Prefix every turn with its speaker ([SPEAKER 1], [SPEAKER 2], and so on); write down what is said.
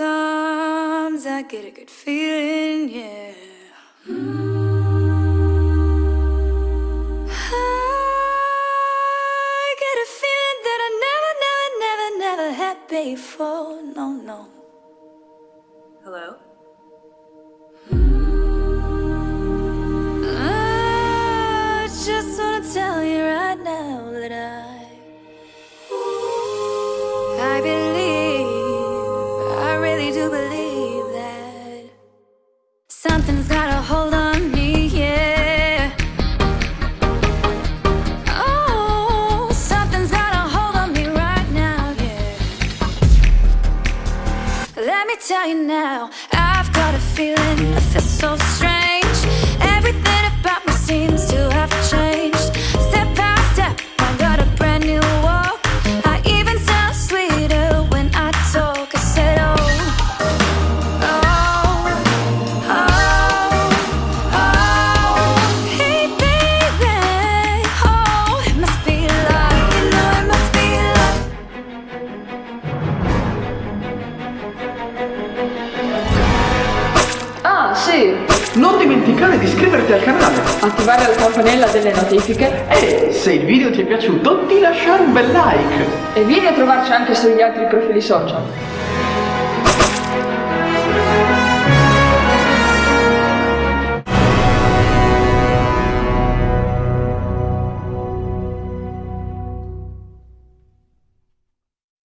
[SPEAKER 1] I get a good feeling, yeah. I get a feeling that I never, never, never, never had before. No, no.
[SPEAKER 2] Hello?
[SPEAKER 1] I just wanna tell you right now that I me tell you now, I've got a feeling I feel so strange.
[SPEAKER 3] Sì!
[SPEAKER 4] Non dimenticare di iscriverti al canale
[SPEAKER 3] Attivare la campanella delle notifiche
[SPEAKER 4] e se il video ti è piaciuto di lasciare un bel like.
[SPEAKER 3] e vieni a trovarci anche sugli altri profili social.